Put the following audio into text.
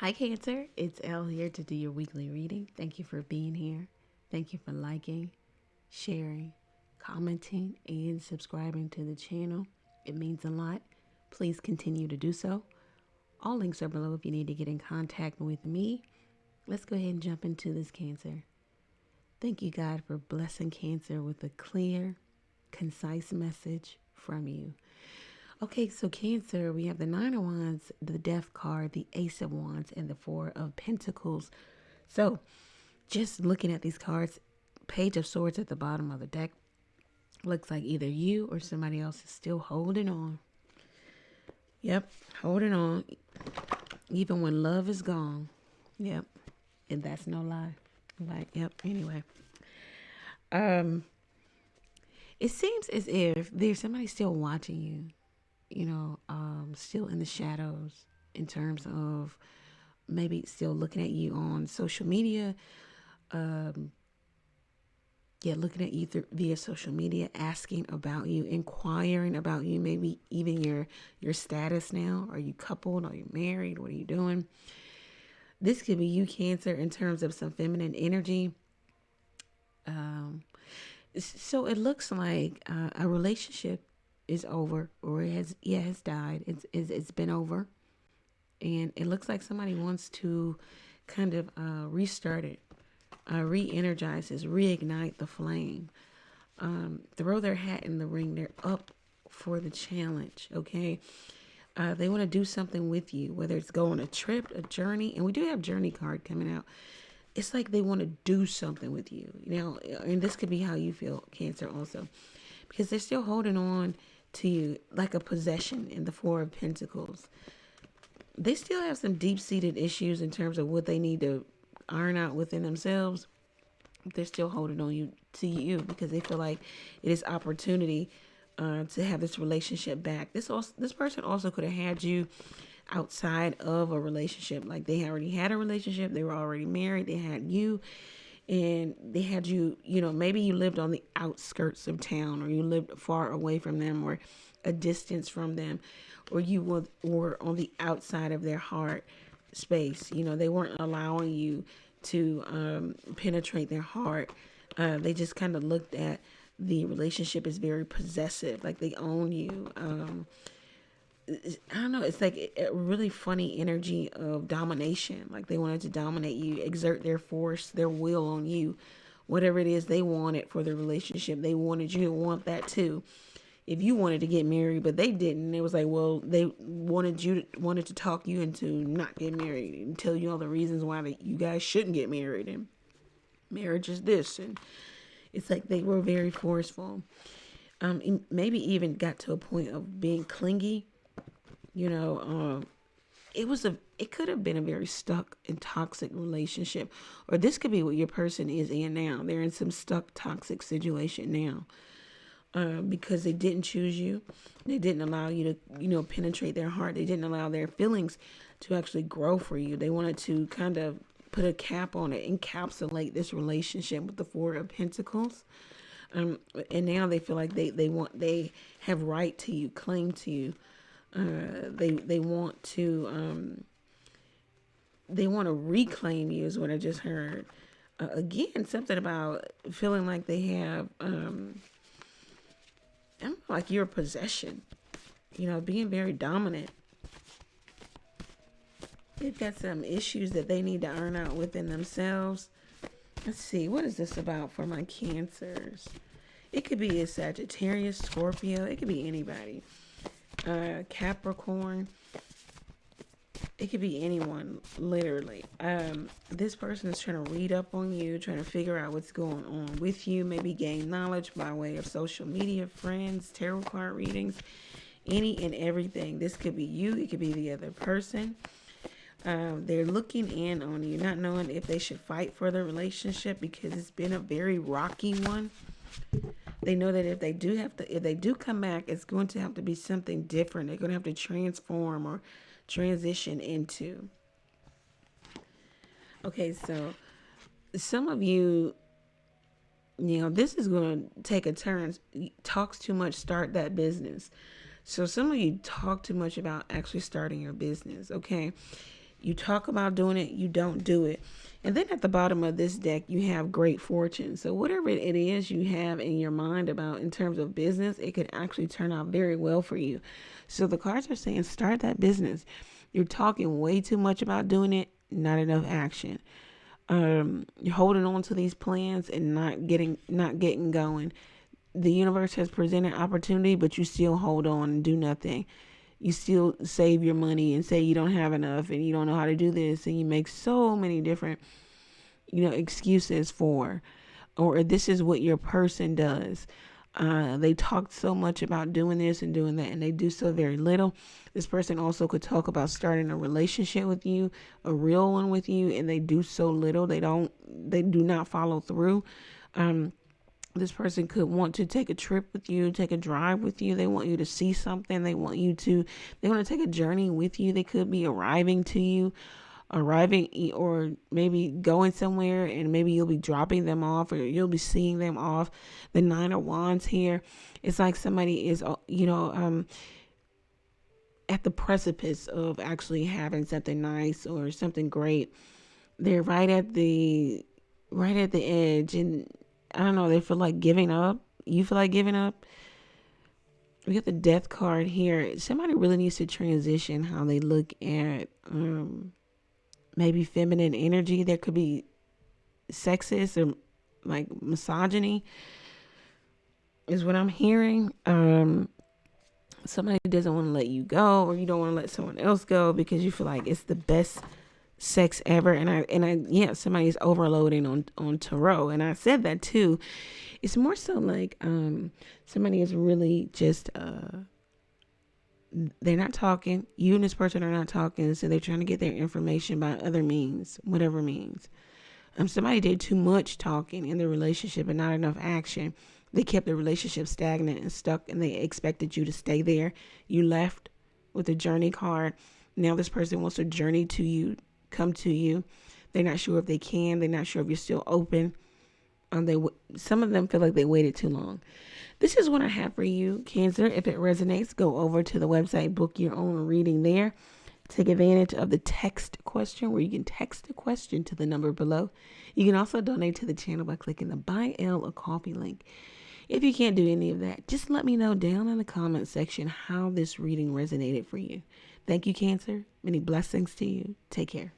Hi, Cancer. It's Elle here to do your weekly reading. Thank you for being here. Thank you for liking, sharing, commenting, and subscribing to the channel. It means a lot. Please continue to do so. All links are below if you need to get in contact with me. Let's go ahead and jump into this, Cancer. Thank you, God, for blessing Cancer with a clear, concise message from you. Okay, so Cancer, we have the Nine of Wands, the Death card, the Ace of Wands, and the Four of Pentacles. So, just looking at these cards, Page of Swords at the bottom of the deck looks like either you or somebody else is still holding on. Yep, holding on, even when love is gone. Yep, and that's no lie. Like, yep. Anyway, um, it seems as if there's somebody still watching you you know, um, still in the shadows in terms of maybe still looking at you on social media. Um, yeah, looking at you through, via social media, asking about you, inquiring about you, maybe even your your status now. Are you coupled? Are you married? What are you doing? This could be you, Cancer, in terms of some feminine energy. Um, so it looks like uh, a relationship is over or it has yeah has died. It's, it's it's been over. And it looks like somebody wants to kind of uh, restart it uh, re-energize this reignite the flame. Um, throw their hat in the ring. They're up for the challenge okay? Uh, they want to do something with you whether it's go on a trip a journey and we do have journey card coming out. It's like they want to do something with you. Now and this could be how you feel cancer also because they're still holding on to you like a possession in the Four of Pentacles. They still have some deep seated issues in terms of what they need to iron out within themselves. They're still holding on you to you because they feel like it is opportunity uh, to have this relationship back. This also this person also could have had you outside of a relationship. Like they already had a relationship, they were already married, they had you, and they had you, you know, maybe you lived on the outskirts of town or you lived far away from them or a distance from them or you were, on the outside of their heart space. You know, they weren't allowing you to um, penetrate their heart. Uh, they just kind of looked at the relationship as very possessive, like they own you. Um, I don't know. It's like a really funny energy of domination. Like they wanted to dominate you, exert their force, their will on you, whatever it is they wanted for the relationship. They wanted you to want that too. If you wanted to get married, but they didn't, it was like, well, they wanted you to, wanted to talk you into not getting married and tell you all the reasons why that you guys shouldn't get married and marriage is this and it's like they were very forceful. Um, maybe even got to a point of being clingy you know um, it was a it could have been a very stuck and toxic relationship or this could be what your person is in now. They're in some stuck toxic situation now uh, because they didn't choose you. They didn't allow you to you know penetrate their heart. They didn't allow their feelings to actually grow for you. They wanted to kind of put a cap on it encapsulate this relationship with the four of pentacles. Um, and now they feel like they they want they have right to you claim to you uh, they they want to um, they want to reclaim you is what I just heard. Uh, again, something about feeling like they have um, I don't like your possession. You know, being very dominant. They've got some issues that they need to iron out within themselves. Let's see, what is this about for my cancers? It could be a Sagittarius, Scorpio, it could be anybody uh, Capricorn. It could be anyone, literally. Um, this person is trying to read up on you, trying to figure out what's going on with you, maybe gain knowledge by way of social media, friends, tarot card readings, any and everything. This could be you, it could be the other person. Um, they're looking in on you, not knowing if they should fight for the relationship because it's been a very rocky one they know that if they do have to if they do come back it's going to have to be something different. They're going to have to transform or transition into. Okay so some of you you know this is going to take a turn. Talks too much start that business. So some of you talk too much about actually starting your business okay You talk about doing it, you don't do it. And then at the bottom of this deck, you have great fortune. So, whatever it is you have in your mind about in terms of business, it could actually turn out very well for you. So, the cards are saying start that business. You're talking way too much about doing it, not enough action. Um, you're holding on to these plans and not getting not getting going. The universe has presented opportunity, but you still hold on and do nothing you still save your money and say you don't have enough and you don't know how to do this and you make so many different you know excuses for or this is what your person does. Uh, they talk so much about doing this and doing that and they do so very little. This person also could talk about starting a relationship with you a real one with you and they do so little. They don't they do not follow through. Um, this person could want to take a trip with you, take a drive with you. They want you to see something. They want you to, they want to take a journey with you. They could be arriving to you, arriving, or maybe going somewhere and maybe you'll be dropping them off or you'll be seeing them off. The Nine of Wands here, it's like somebody is, uh, you know, um, at the precipice of actually having something nice or something great. They're right at the right at the edge and I don't know, they feel like giving up. You feel like giving up. We got the death card here. Somebody really needs to transition how they look at um, maybe feminine energy. There could be sexist or like misogyny, is what I'm hearing. Um, somebody doesn't want to let you go, or you don't want to let someone else go because you feel like it's the best sex ever and i and i yeah somebody's overloading on on tarot. And i said that too. It's more so like um somebody is really just uh they're not talking. You and this person are not talking so they're trying to get their information by other means whatever means. Um somebody did too much talking in the relationship and not enough action. They kept the relationship stagnant and stuck and they expected you to stay there. You left with a journey card. Now this person wants to journey to you come to you. They're not sure if they can. They're not sure if you're still open. Um, they some of them feel like they waited too long. This is what I have for you, Cancer. If it resonates, go over to the website, book your own reading there. Take advantage of the text question where you can text a question to the number below. You can also donate to the channel by clicking the Buy Elle a Coffee link. If you can't do any of that, just let me know down in the comment section how this reading resonated for you. Thank you, Cancer. Many blessings to you. Take care.